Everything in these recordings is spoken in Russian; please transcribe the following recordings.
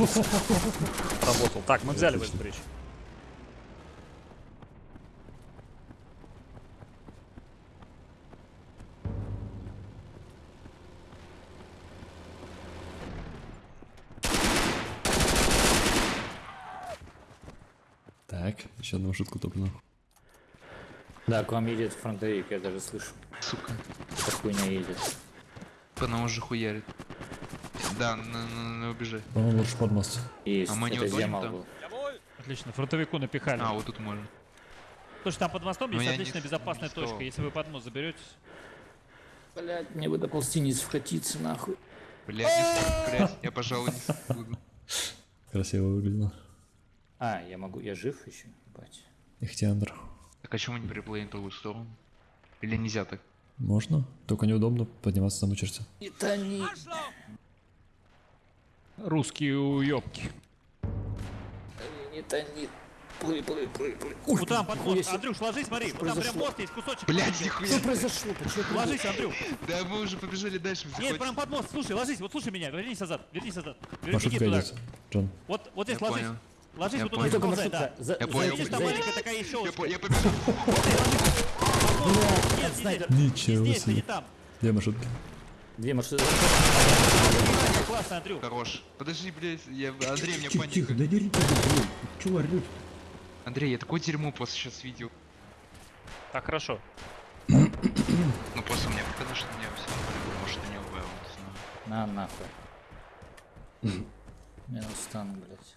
Работал. Так, мы взяли Вестбридж. Так, еще одну шутку топну. Да, к вам едет фронтовик, я даже слышу. Сука. Эта хуйня едет. По нам уже хуярит. Да, на, на, на убежать. По-моему, лучше под мост. Есть, А мы не это Земал был. Отлично, фронтовику напихали. А, вот тут можно. Слушай, там под мостом Ну, есть не отличная с- безопасная не точка. Если вы под мост заберетесь. Блять, мне бы до полстениц вкатиться нахуй. Блядь, не смог, блядь, я, пожалуй, не буду. Красиво выглядело. А, я могу, я жив еще? Ебать. Ихтиандр. Так а чему не переплыть на другую сторону? Или нельзя так? Можно, только неудобно подниматься на черте. Не тони. Русские уёбки. Не тони. Плыви, плыви, плыви, плыви. Вот там под нихуя мост. себе. Андрюш, ложись, смотри. Вот там прям мост есть, кусочек. Блядь, маленький. нихуя. Что произошло? Почему Ложись, Андрюх. Да мы уже побежали дальше. Нет, прям под мост. Слушай, ложись, вот слушай меня. Вернись назад. Вернись назад. Вернись туда. Джон. Вот, вот здесь Я ложись. Ложись вот туда, Только ползай, да. За, Я понял. Видишь, там маленькая такая по- я побежал. Нет, не здесь. Не Ничего здесь, себе. не. Где маршрутки? Две машины. Классно, Андрюх. Хорош. Подожди, блядь, я... Андрей, меня Тихо, тихо, паника. да дерите, блин. Чего орёте? Андрей, я такое дерьмо после сейчас видел. Так, хорошо. Ну просто мне показалось, что меня все может у него было, не знаю. На, нахуй. Минус стан, блять.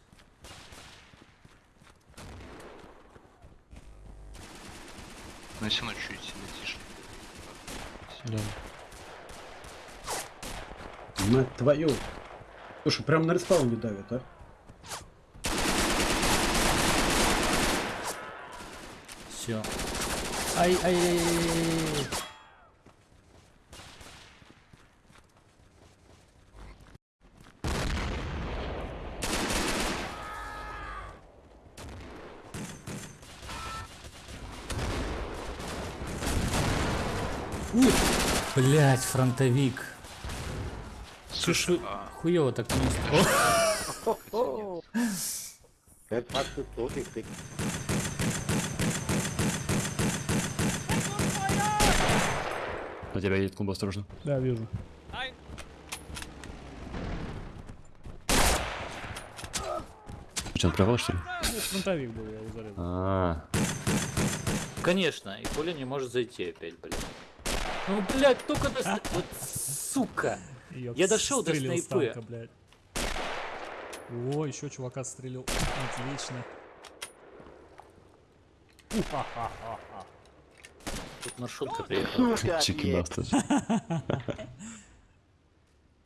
Но все равно чуть себе тише. Мать твою. Слушай, прям на респауне давит, а? Все. Ай, ай, ай, ай. Блять, фронтовик. Слушай, хуёво так место. На тебя едет клуб, осторожно. Да, вижу. Что, он провал, что ли? Фронтовик был, я его зарезал. А, Конечно, и Коля не может зайти опять, блядь. Ну, блядь, только до... ст- Вот, сука. Я дошел до снайпы. танка, блядь. О, еще чувака стрелил. Отлично. Тут маршрутка приехала. чики бастард.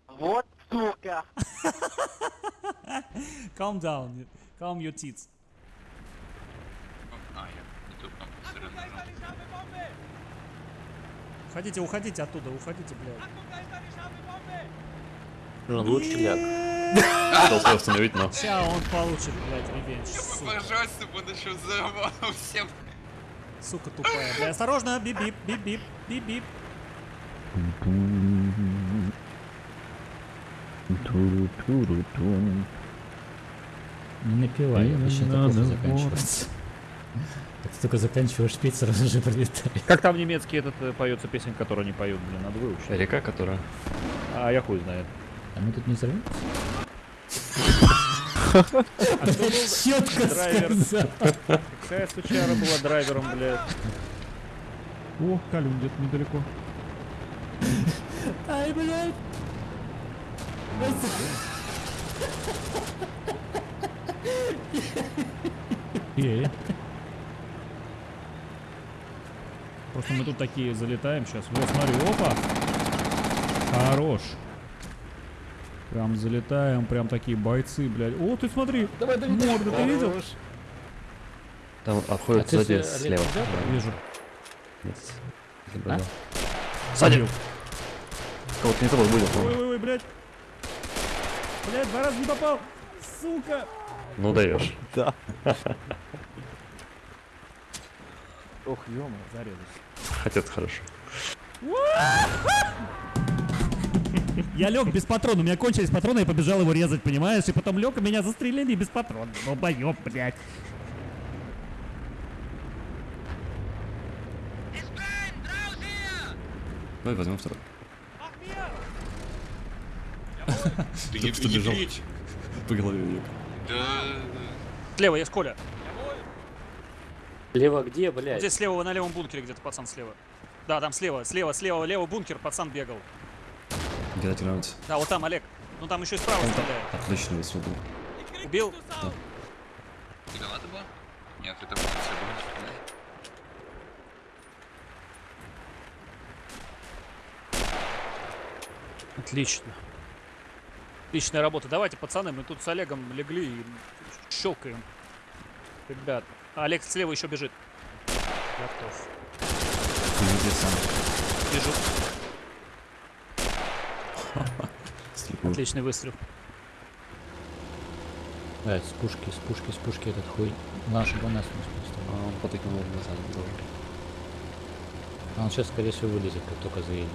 Вот сука! Calm down. Calm your tits. А, я не тут там посмотрел, нажал. Уходите, уходите оттуда, уходите, блядь. Он лучше ляг. Должен остановить, но... Сейчас он получит, блядь, ревенж. Сука, Пожалуйста, буду еще взорвал всем. сука тупая. Блядь, осторожно, бип-бип, бип-бип, бип-бип. Не напивай, плохо заканчивается. Как ты только заканчиваешь петь, сразу же прилетает. Как там немецкий этот э, поется песен, которую они поют, блин, надо выучить. Река, которая... А я хуй знает. А мы тут не взорвем? Драйвер. Какая сучара была драйвером, блядь. О, Калюн где-то недалеко. Ай, блядь! Эй. Просто мы тут такие залетаем сейчас. Вот, смотри, опа. Хорош. Прям залетаем, прям такие бойцы, блядь. О, ты смотри. Давай, давай, Морда, ты видел? Там обходит А ты сзади с- слева. Да, Вижу. нет. А? Сзади. Кого-то не того будет, по-моему. Ой-ой-ой, блядь. Блядь, два раза не попал. Сука. Ну даешь. Ох, ё зарезал. Хотя это хорошо. Я лег без патрона, у меня кончились патроны, я побежал его резать, понимаешь? И потом лег, и меня застрелили без патрона. Долбоёб, блядь. Давай возьмем второй. Ты что бежал. По голове уеб. Да, Слева есть Коля. Лево где, Вот блядь? здесь слева, на левом бункере где-то пацан слева. Да, там слева, слева, слева, левый бункер, пацан бегал. Где тебе нравится? Да, вот там Олег. Ну там еще и справа стреляет. Отлично выстрел был. Убил? Ты граната была? Нет, это было все было. Отлично. Отличная работа. Давайте, пацаны, мы тут с Олегом легли и щелкаем. Ребят. А Олег слева еще бежит. Готов. Где сам? Бежу. Отличный выстрел. Блядь, с пушки, с пушки, с пушки этот хуй. Наш бы нас не спустил. А он потыкнул назад. Добре. А он сейчас, скорее всего, вылезет, как только заедем.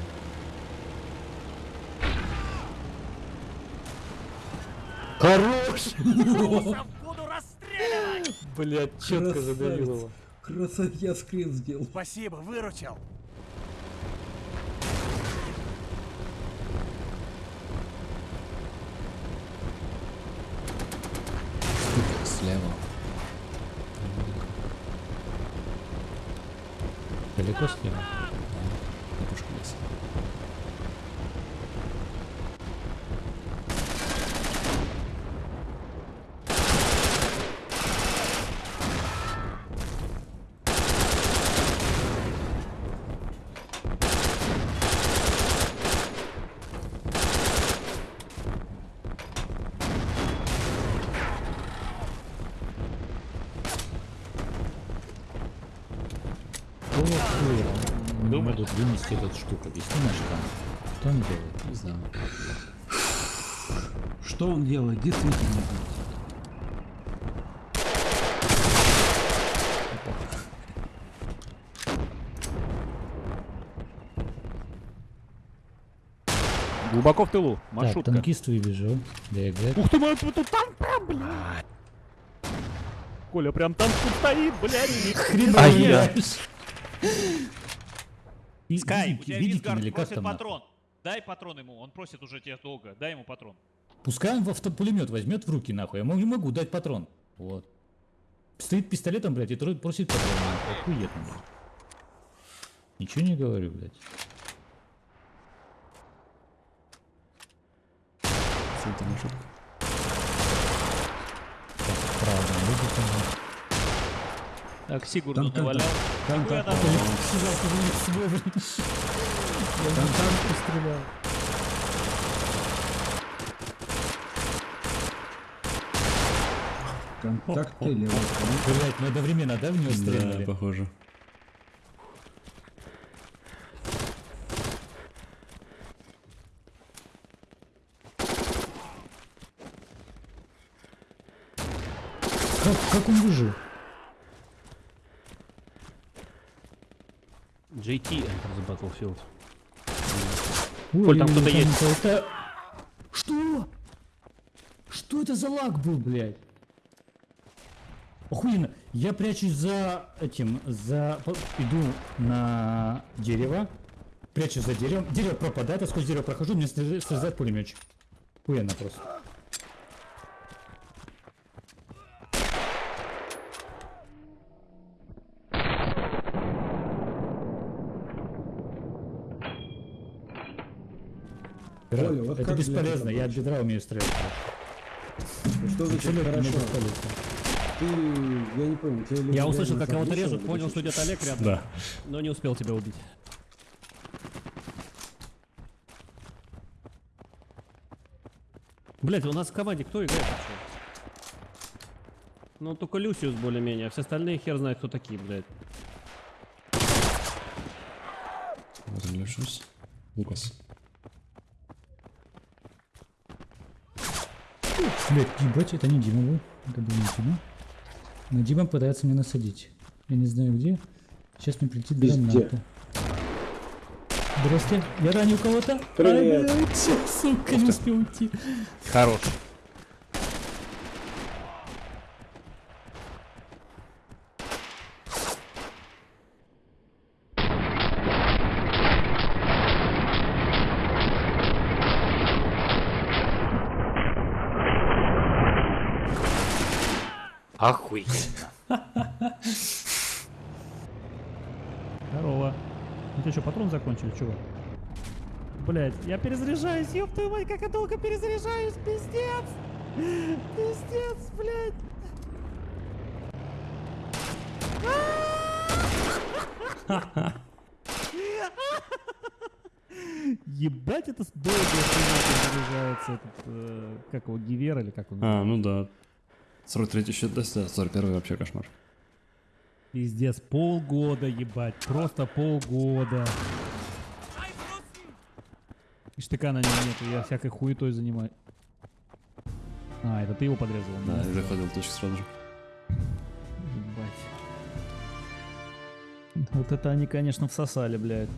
Хорош! Блять, четко задавил его. Красавец, я скрин сделал. Спасибо, выручил. Слева. Далеко слева? Какого хуя? Не могут вынести эту штуку. Объясни наш там. Что он делает? Не знаю. Что он делает? Действительно. Глубоко в тылу. Так, Маршрутка. танкист выбежал. ДГ. Ух ты, мой, тут танк прям, блядь. Коля, прям танк тут стоит, блядь. А я? Скай, у тебя Визгард просит патрон. Дай патрон ему, он просит уже тебя долго. Дай ему патрон. Пускай он в автопулемет возьмет в руки, нахуй. Я не могу дать патрон. Вот. Стоит пистолетом, блядь, и просит патрон. Охуенно, блядь. Ничего не говорю, блядь. Сильно маршрутка. Правда, люди там. Так, Сигурду Там, там, навалял. Там, там, там, Контакты левый. Блядь, мы одновременно, да, в него Да, стреляли? похоже. Как, как он выжил? JT Enter the Battlefield. Ой, Коль, там кто-то есть. Это... Что? Что это за лаг был, блядь? Охуенно. Я прячусь за этим, за... Иду на дерево. Прячусь за деревом. Дерево пропадает, я сквозь дерево прохожу, мне срезает пулеметчик. Охуенно просто. Оля, вот это бесполезно, я тебя от бедра умею стрелять. Что значит Абсолютно хорошо? Ты, я не понял, тебе люди Я услышал, как кого-то режут, понял, что где-то Олег рядом, Да. но не успел тебя убить. Блять, у нас в команде кто играет вообще? Ну, только Люсиус более-менее, а все остальные хер знает, кто такие, блядь. Вот он Люшус. Лукас. Блять, ебать, это не Дима был. Это был не Дима. Но Дима пытается меня насадить. Я не знаю где. Сейчас мне прилетит граната. Здрасте. Я ранил кого-то? Привет. Ай, блядь, сука, не успел уйти. Хорош. Охуенно. Здорово. У тебя что, патрон закончили, чувак? Блять, я перезаряжаюсь, ёб твою мать, как я долго перезаряжаюсь, пиздец! Пиздец, блядь! Ебать, это долго заряжается этот, э, как его, Гивер или как он? А, ну да. 43 счет, да, 41 вообще кошмар. Пиздец, полгода, ебать, просто полгода. И штыка на нем нету, я всякой хуетой занимаюсь. А, это ты его подрезал? Да, и заходил точку сразу же. Ебать. Вот это они, конечно, всосали, блядь.